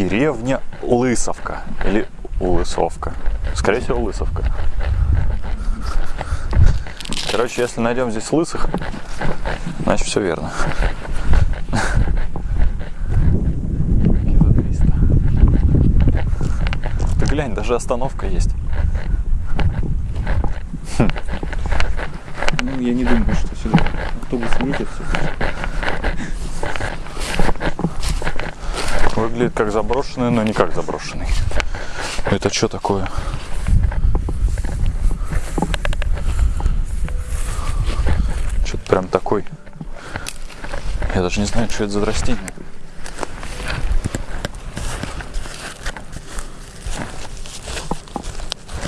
деревня Лысовка. Или Лысовка. Скорее всего, Лысовка. Короче, если найдем здесь лысых, значит все верно. За 300. Ты глянь, даже остановка есть. Ну, я не думаю, что сюда автобус едет. Выглядит как заброшенный, но не как заброшенный. Это что такое? Что-то прям такой. Я даже не знаю, что это за растение.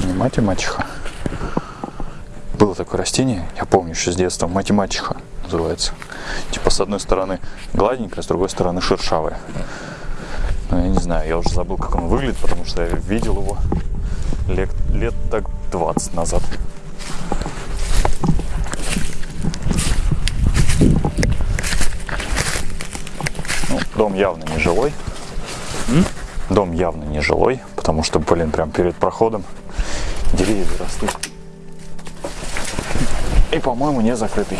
Не мать и мачеха. Было такое растение, я помню еще с детства, мать называется. Типа с одной стороны гладенькая, с другой стороны шершавая. Ну, я не знаю, я уже забыл, как он выглядит, потому что я видел его лет, лет так 20 назад. Ну, дом явно не жилой. Дом явно не жилой, потому что, блин, прям перед проходом деревья растут. И, по-моему, не закрытый.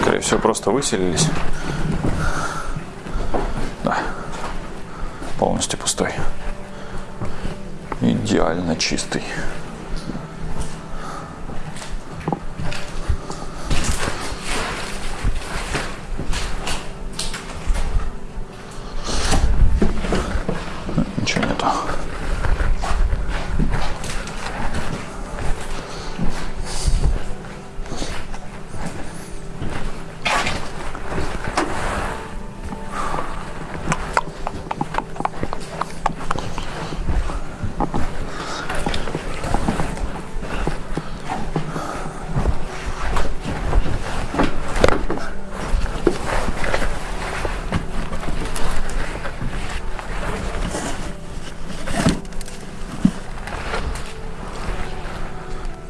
Скорее всего, просто выселились. Да. Полностью пустой. Идеально чистый. Ничего нету.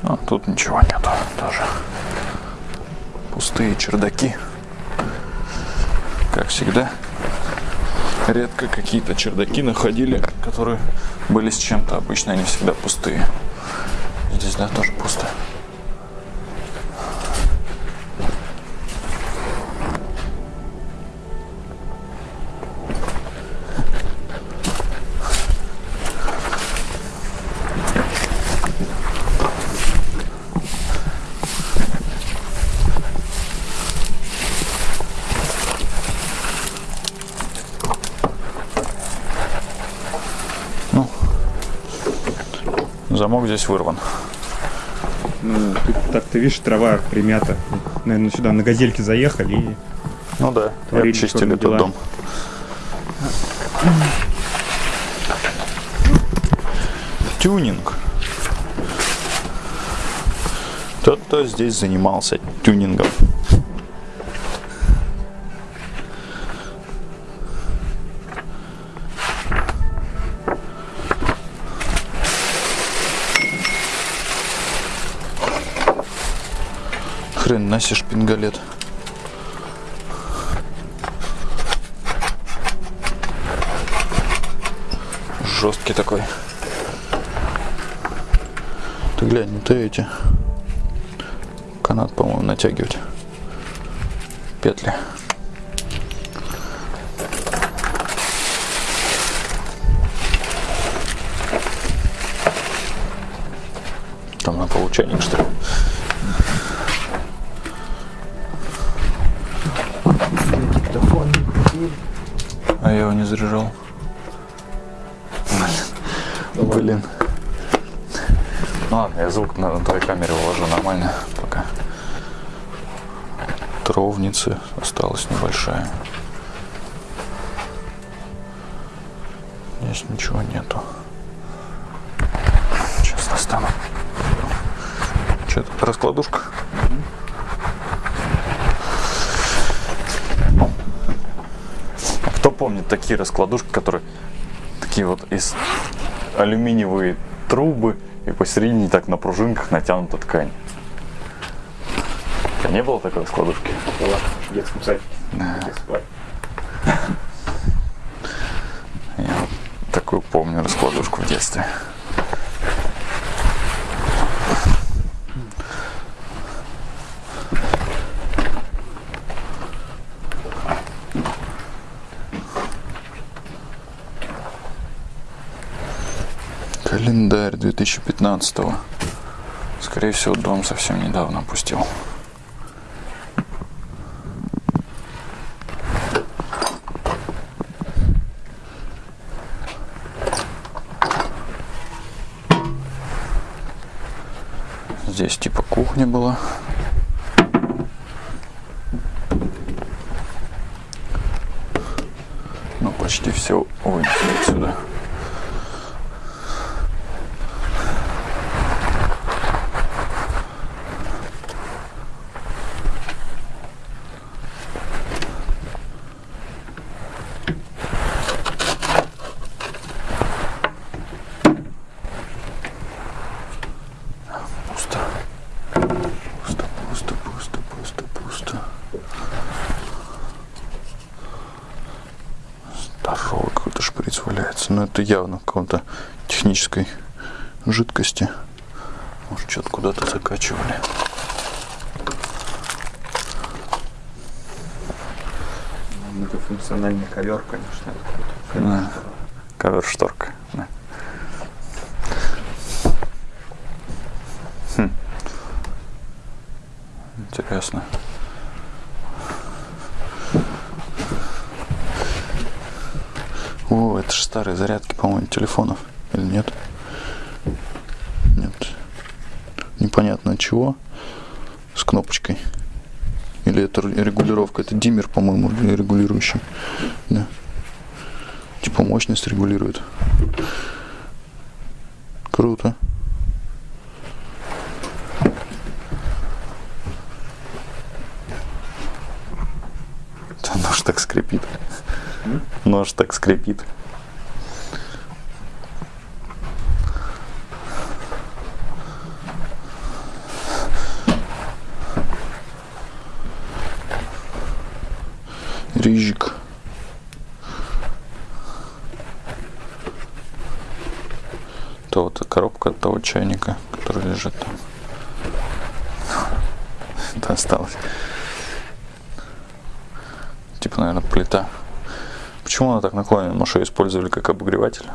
А, тут ничего нету тоже. Пустые чердаки. Как всегда. Редко какие-то чердаки находили, которые были с чем-то. Обычно они всегда пустые. Здесь, да, тоже замок здесь вырван. Ну, тут так ты видишь, трава примята. Наверное, сюда на газельке заехали и Ну да, и обчистили этот дела. дом. Тюнинг. Кто-то здесь занимался тюнингом. Хрен наси шпингалет. Жесткий такой. Ты глянь, это эти. Канат, по-моему, натягивать. Петли. Там на получайник, что ли? Заряжал. Блин. Ну ладно, я звук на, твоей камере уложу нормально пока. Тровницы осталась небольшая. Здесь ничего нету. Сейчас достану. Что это, раскладушка? А кто помнит такие раскладушки, которые такие вот из алюминиевые трубы и посередине так на пружинках натянута ткань. Тебя не было такой раскладушки? Была в детском спали. Я вот такую помню раскладушку в детстве. Календарь 2015 -го. Скорее всего, дом совсем недавно опустил. Здесь типа кухня была. Это явно в каком-то технической жидкости. Может, что-то куда-то закачивали. Многофункциональный ковер, конечно. Да. Ковер-шторка. да. Хм. Интересно. О, это же старые зарядки, по-моему, телефонов. Или нет? Нет. Непонятно от чего. С кнопочкой. Или это регулировка? Это диммер, по-моему, регулирующий. Да. Типа мощность регулирует. Круто. Нож так скрипит. Нож так скрипит. Рижик. То вот коробка от того чайника, который лежит там. Это осталось. Типа, наверное, плита. Почему она так наклонена? Может, ее использовали как обогреватель?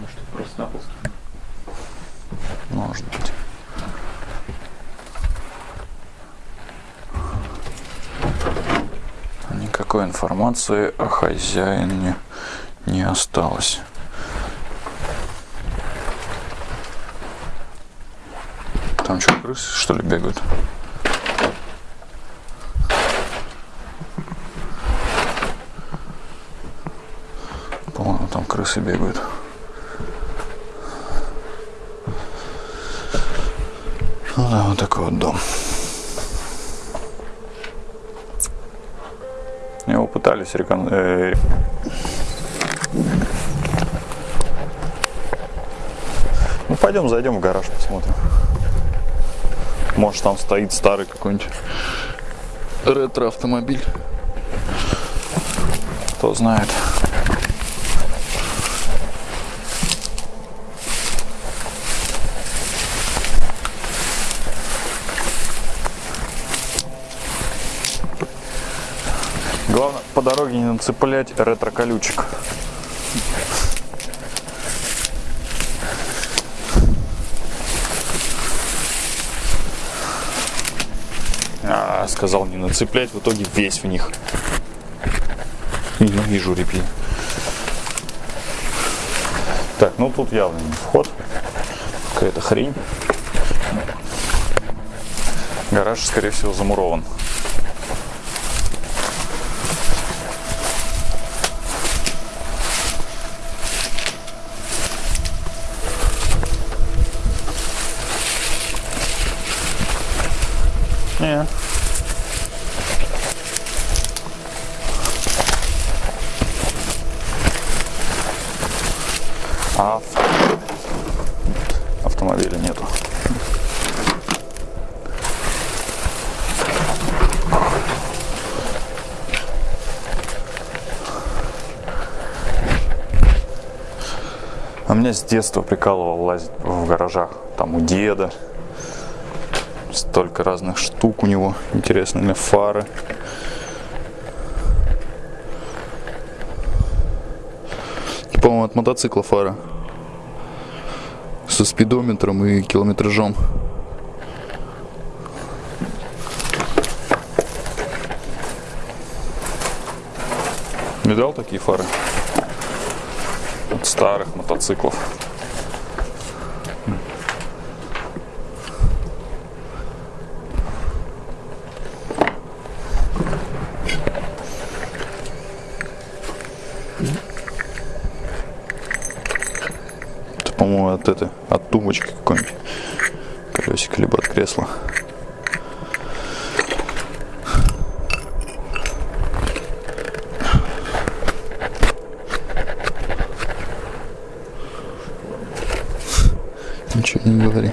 Может, это просто на пол скинуть. Может быть. Никакой информации о хозяине не осталось. Там что, крысы, что ли, бегают? Крысы бегают. Ну да, вот такой вот дом. Его пытались рекон... э, Ну пойдем зайдем в гараж посмотрим. Может там стоит старый какой-нибудь ретро-автомобиль. Кто знает. Главное по дороге не нацеплять ретро-колючек. А, сказал не нацеплять, в итоге весь в них. Ненавижу репьи. Так, ну тут явно не вход. Какая-то хрень. Гараж, скорее всего, замурован. Не. А автомобиля нету. А меня с детства прикалывал лазить в гаражах. Там у деда. Столько разных штук у него. Интересные фары. По-моему, от мотоцикла фара. Со спидометром и километражом. Видал такие фары? От старых мотоциклов. Это, по-моему, от этой, от тумбочки какой-нибудь. Колесико, либо от кресла. Ничего не говори.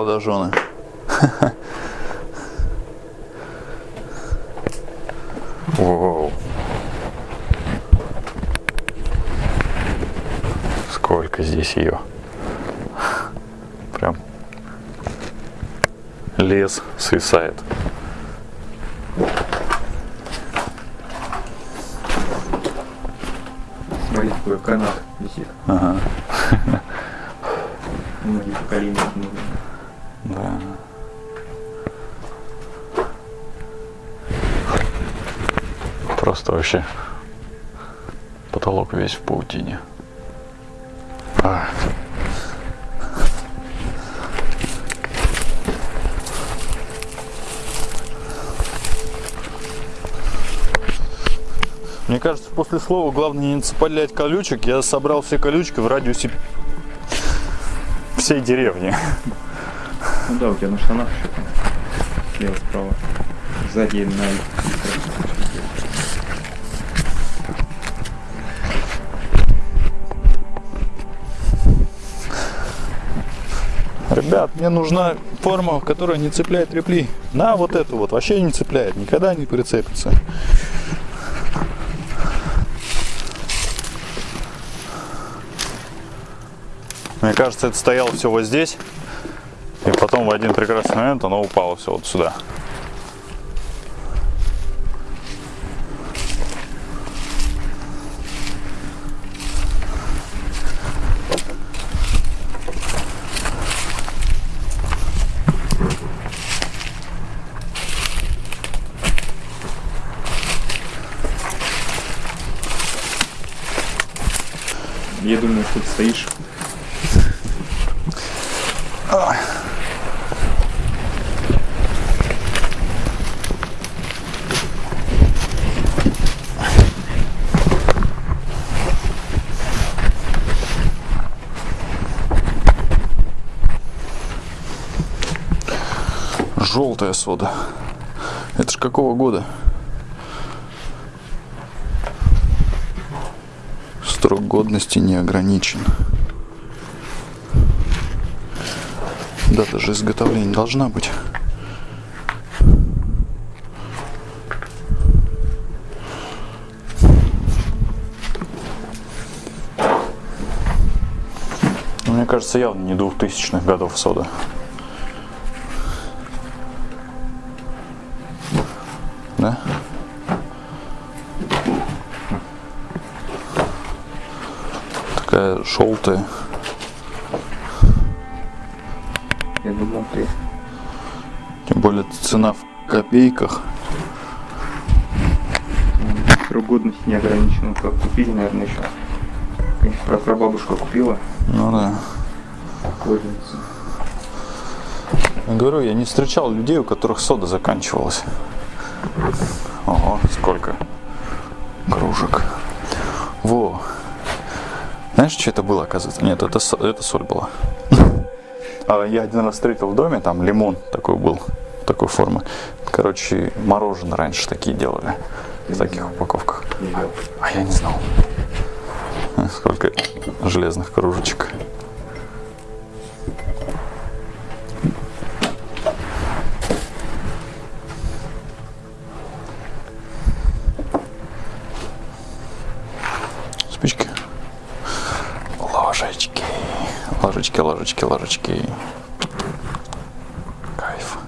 Молодожены. Воу. Сколько здесь ее. Прям лес свисает. Смотри, какой канат висит. Ага. Многие поколения вообще потолок весь в паутине. А. Мне кажется, после слова главное не цеплять колючек. Я собрал все колючки в радиусе всей деревни. Ну да, у тебя на штанах еще там. Слева, справа. Сзади на... Ребят, мне нужна форма, которая не цепляет репли. На вот эту вот, вообще не цепляет, никогда не прицепится. Мне кажется, это стояло все вот здесь. И потом в один прекрасный момент оно упало все вот сюда. Я думаю, что ты стоишь. Желтая сода. Это ж какого года? Срок годности не ограничен. Дата же изготовления должна быть. Мне кажется, явно не двухтысячных годов сода. Такая желтая. Я думал, ты... Тем более цена в копейках. Срок годности не ограничен. Как купили, наверное, еще. Конечно, про прабабушка купила. Ну да. Я говорю, я не встречал людей, у которых сода заканчивалась. Ого, сколько. кружек. Во. Знаешь, что это было, оказывается? Нет, это, это соль была. А я один раз встретил в доме, там лимон такой был, такой формы. Короче, мороженое раньше такие делали. В таких упаковках. А я не знал. Сколько железных кружечек. Ложечки, ложечки, ложечки. Кайф.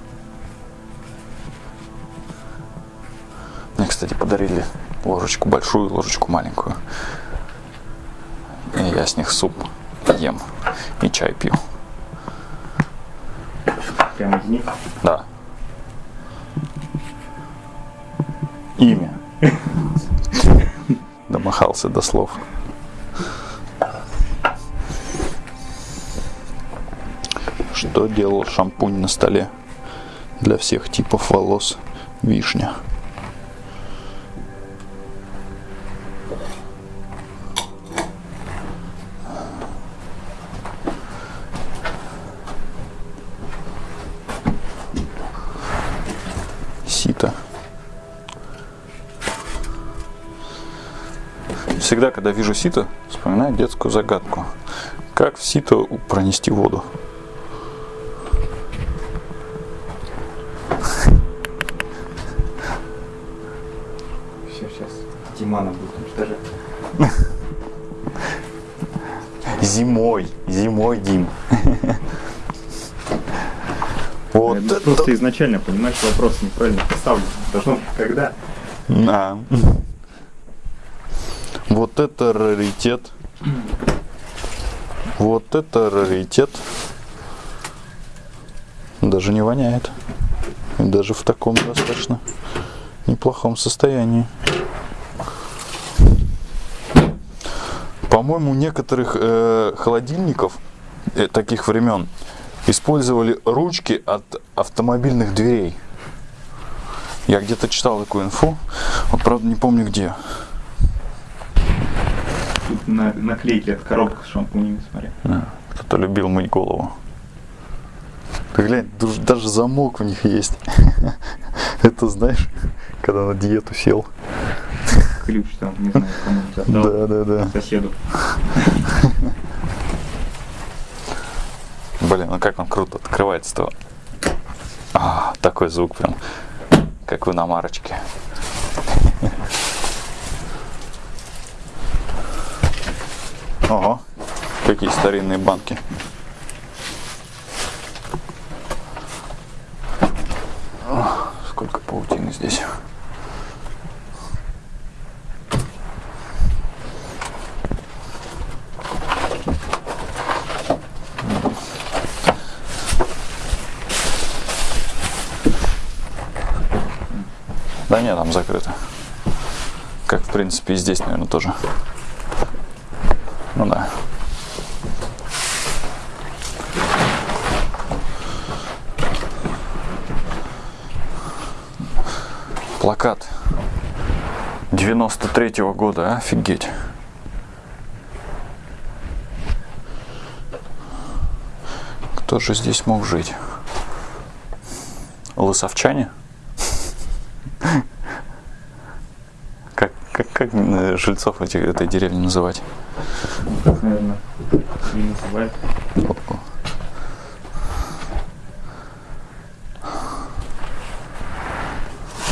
Мне, кстати, подарили ложечку большую, ложечку маленькую. И я с них суп ем и чай пью. Прямо из них. Да. Имя. Домахался до слов. Что делал шампунь на столе для всех типов волос вишня? Сито. Всегда, когда вижу сито, вспоминаю детскую загадку. Как в сито пронести воду? Изначально, понимаешь, вопрос неправильно поставлен. Быть когда. Да. Вот это раритет. Вот это раритет. Даже не воняет. И даже в таком достаточно неплохом состоянии. По-моему, некоторых э, холодильников э, таких времен использовали ручки от автомобильных дверей. Я где-то читал такую инфу, вот правда не помню где. Тут на, наклейки от коробок с шампунями, смотри. Да, Кто-то любил мыть голову. Ты глянь, даже замок у них есть. Это знаешь, когда на диету сел. Ключ там, не знаю, кому-нибудь отдал. Да, да, да. Соседу. Блин, ну как он круто открывается-то. А, такой звук прям, как в иномарочке. Ого, какие старинные банки. Ох, Сколько паутины здесь. Да нет, там закрыто. Как, в принципе, и здесь, наверное, тоже. Ну да. Плакат 93-го года, а? офигеть. Кто же здесь мог жить? Лысовчане? Как, э, жильцов этих, этой деревни называть? Так, наверное, не называют.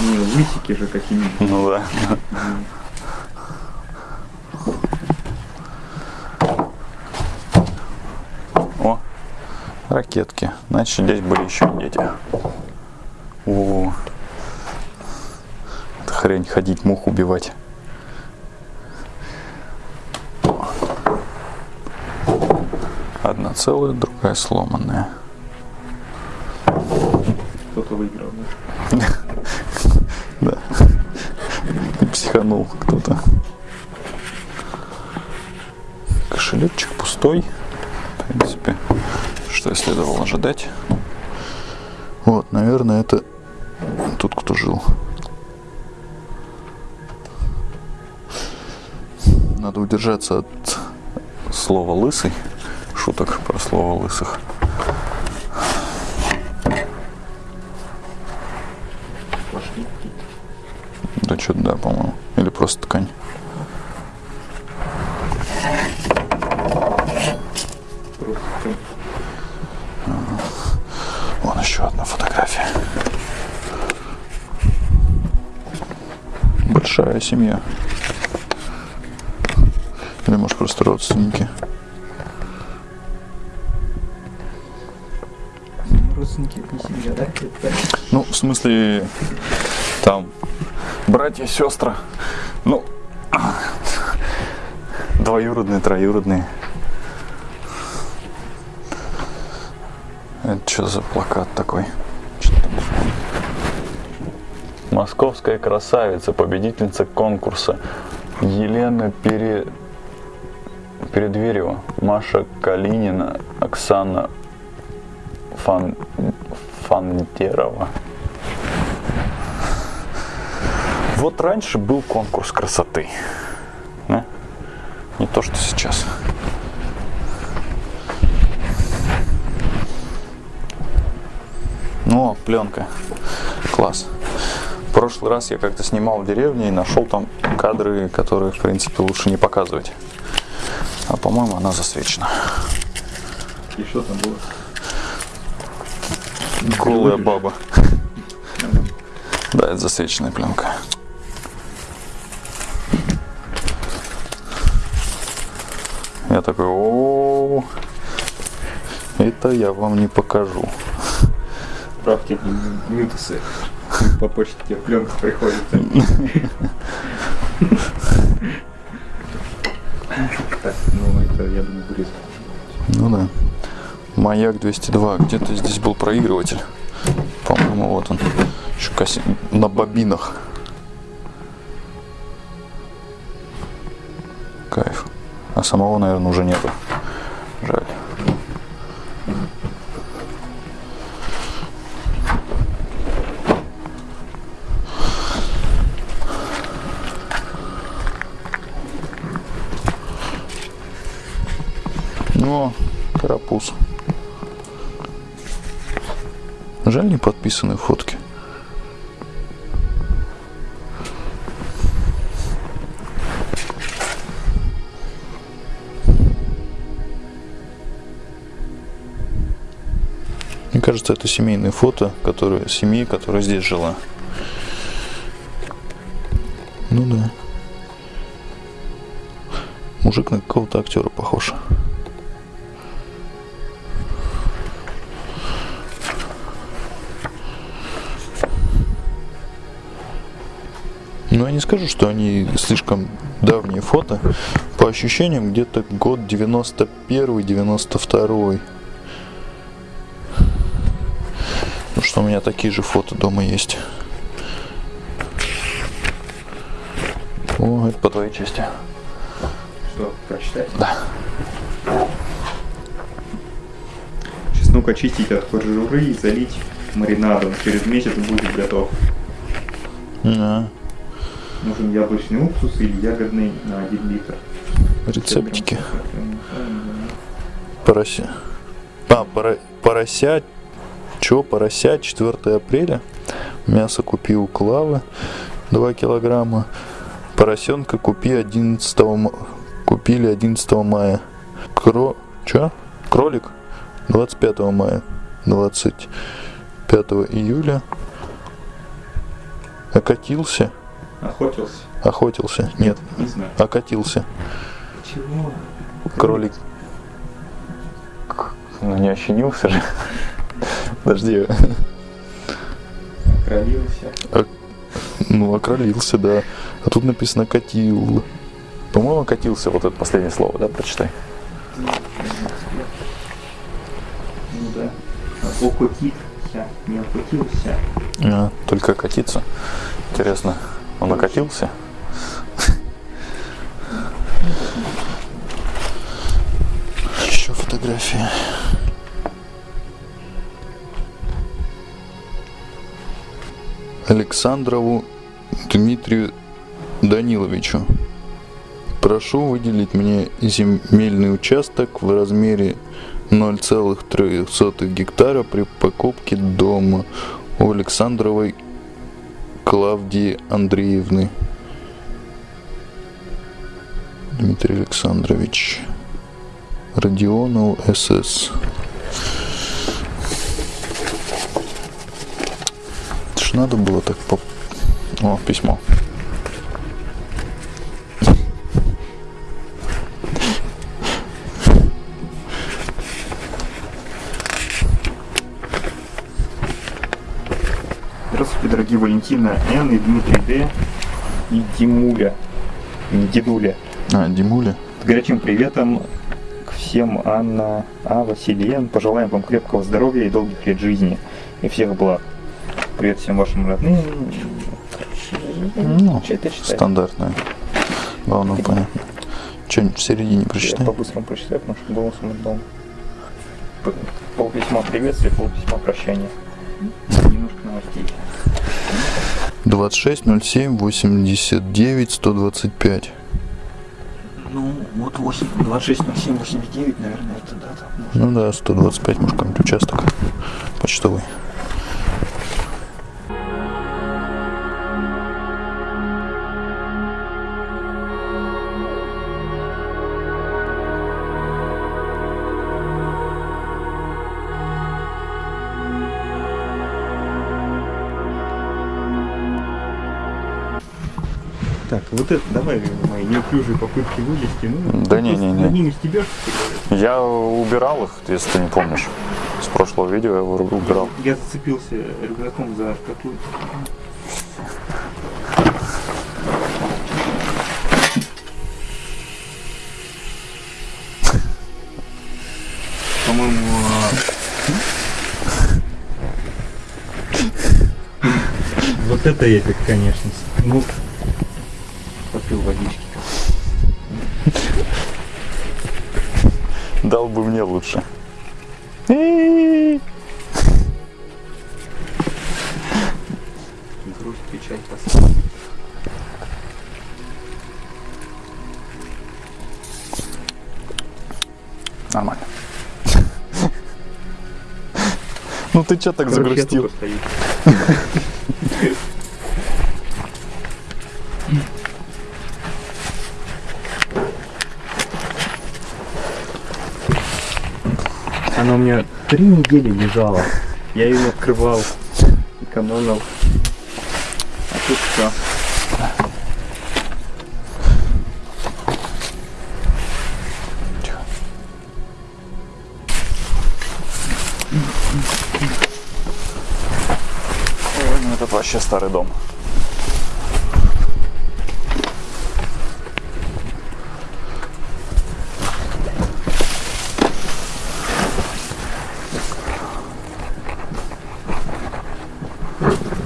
Не, лысики же какие-нибудь. Ну да. О, ракетки. Значит, здесь были еще дети. О, это хрень ходить, мух убивать. Одна целая, другая сломанная. Да что-то да, по-моему. Или просто ткань. Вон еще одна фотография. Большая семья. Или может просто родственники. родственники не семья, да? Ну, в смысле, там братья, сестры. Ну, двоюродные, троюродные. Это что за плакат такой? Московская красавица, победительница конкурса Елена Пере... Передверева, Маша Калинина, Оксана Фан... Фантерова. Вот раньше был конкурс красоты. да? Не то, что сейчас. Ну, пленка. Класс. В прошлый раз я как-то снимал в деревне и нашел там кадры, которые, в принципе, лучше не показывать. А по-моему, она засвечена. И что там было? Голая баба. Да, это засвеченная пленка. Я такой, о, это я вам не покажу. Справки Ньютусы. По почте тебе пленка приходит. Так, ну это, я думаю, вырезать. Ну да. Маяк 202. Где-то здесь был проигрыватель. По-моему, вот он. Еще кассе- на бобинах. А самого, наверное, уже нету. Жаль. Ну, карапуз. Жаль, не подписаны фотки. Кажется, это семейные фото, которые, семьи, которая здесь жила. Ну да. Мужик на какого-то актера похож. Ну, я не скажу, что они слишком давние фото. По ощущениям, где-то год 91-92. Что у меня такие же фото дома есть. О, это по твоей части. Что, прочитать? Да. Чеснок очистить от кожуры и залить маринадом. Через месяц будет готов. Да. Нужен яблочный уксус или ягодный на 1 литр. Рецептики. Порося. А, пора... порося. Чё, порося 4 апреля. Мясо купи у Клавы 2 килограмма. Поросенка купи 11 ма- купили 11 мая. Кро... Чё? Кролик 25 мая. 25 июля. Окатился. Охотился? Охотился. Нет. Не знаю. Окатился. Чего? Кролик. Ну не ощенился же. Подожди. Окролился. Ну, окролился, да. А тут написано катил. По-моему, катился вот это последнее слово, да, прочитай. Ну да. А окутился. Не окутился. А, только катиться. Интересно, он окатился? Еще фотографии. Александрову Дмитрию Даниловичу. Прошу выделить мне земельный участок в размере 0,3 гектара при покупке дома у Александровой Клавдии Андреевны. Дмитрий Александрович. Родионов СС. Это ж надо было так по... О, письмо. Здравствуйте, дорогие Валентина Н и Дмитрий Д и Димуля, не Дедуля. А, Димуля. С горячим приветом к всем Анна А. Василиен. Пожелаем вам крепкого здоровья и долгих лет жизни и всех благ. Привет всем вашим родным. Ну, Чё это читать? стандартная. Главное понятно. Что-нибудь в середине Я прочитай. по-быстрому прочитаю, потому что голосом отдал. Пол письма приветствия, пол письма прощания. Немножко новостей. 26 07 89 125. Ну, вот 8, 26, 07, 89, наверное, это дата. Ну да, 125, может, какой-нибудь участок почтовый. Вот это, давай мои неуклюжие попытки вылезти. Ну, Да не, не, не. Над ними стебешь, Я убирал их, если ты не помнишь. С прошлого видео я его убирал. Я зацепился рюкзаком за шкатулку. По-моему, а, вот это эпик, конечно. Ну, попил водички. Дал бы мне лучше. Грусть, печать, тоска. Нормально. Ну ты чё так загрустил? Она у меня три недели лежала. Я ее открывал, экономил. А тут все. Ой, ну это вообще старый дом.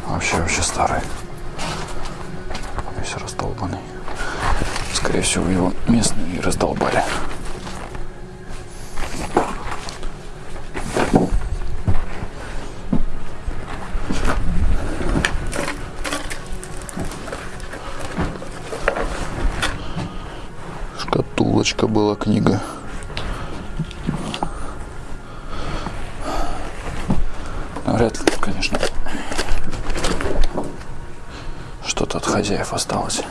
Вообще, вообще старый. Весь раздолбанный. Скорее всего, его местные и раздолбали. Шкатулочка была книга. Вряд ли, конечно. От хозяев осталось.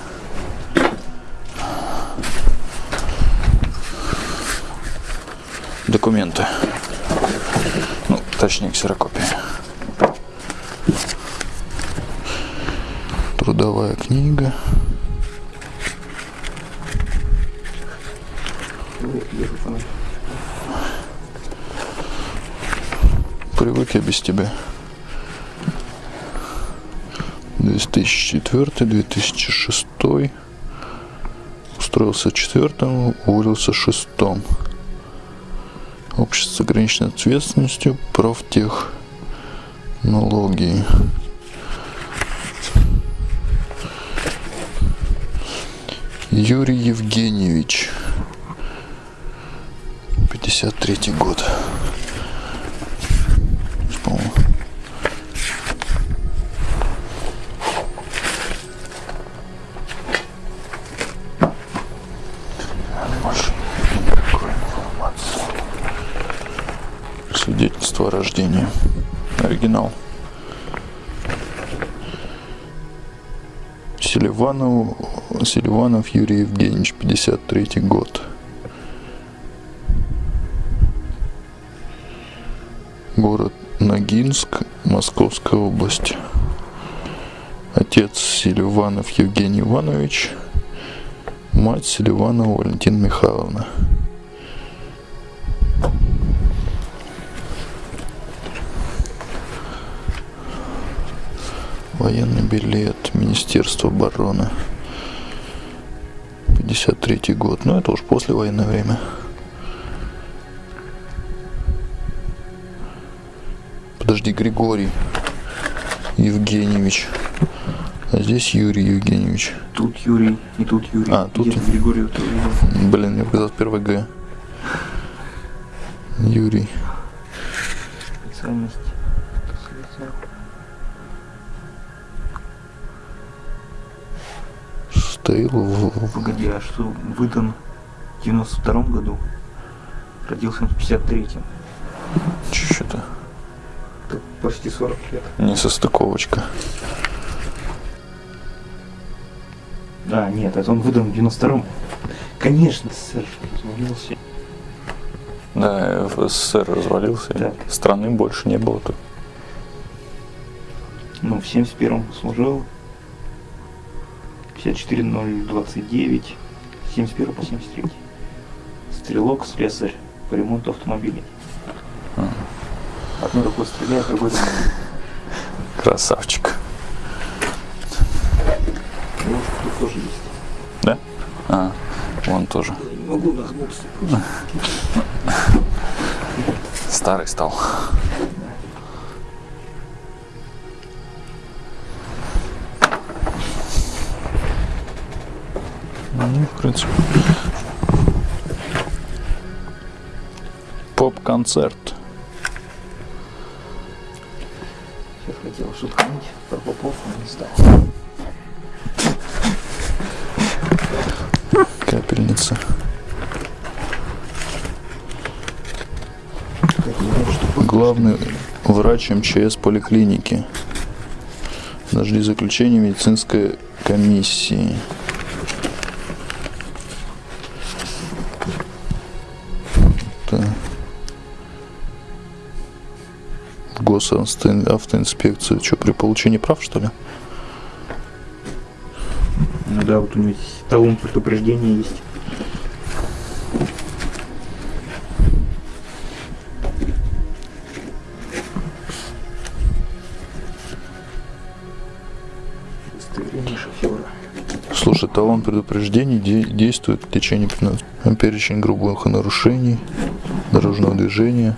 Документы. Ну, точнее, ксерокопия. Трудовая книга. Привык я без тебя. 2004-2006. Устроился четвертым, уволился шестом. Общество с ограниченной ответственностью, профтех, налоги. Юрий Евгеньевич. 53 год. Оригинал. Селиванов, Селиванов Юрий Евгеньевич, 53 год. Город Ногинск, Московская область. Отец Селиванов Евгений Иванович, мать Селиванова Валентина Михайловна. Военный билет Министерства обороны. 53 год. Ну, это уж послевоенное время. Подожди, Григорий Евгеньевич. А здесь Юрий Евгеньевич. Тут Юрий, и тут Юрий. А, тут- Где-то Григорий был. Блин, мне показалось первый Г. Юрий. В- Погоди, а что выдан в 92 году? Родился он в 53-м. Что-то Так почти 40 лет. несостыковочка. Да, нет, это он выдан в 92-м. Конечно, сэр, развалился. Да, СССР развалился, Так. страны больше не было тут. Ну, в 71-м служил. 54029. 71 по 73. Стрелок, слесарь по ремонту автомобилей. Одной рукой стреляет, другой. Красавчик. Ну, тут тоже есть. Да? А, вон тоже. Я не могу нагнуться. Старый стал. Ну, в принципе. Поп-концерт. Сейчас хотел шутануть про попов, но не стал. Капельница. Главный врач МЧС поликлиники. Дожди заключения медицинской комиссии. В госавтоинспекцию. Что, при получении прав, что ли? Ну да, вот у него талон предупреждения есть. Слушай, талон предупреждений де- действует в течение 15 перечень грубых нарушений дорожного движения,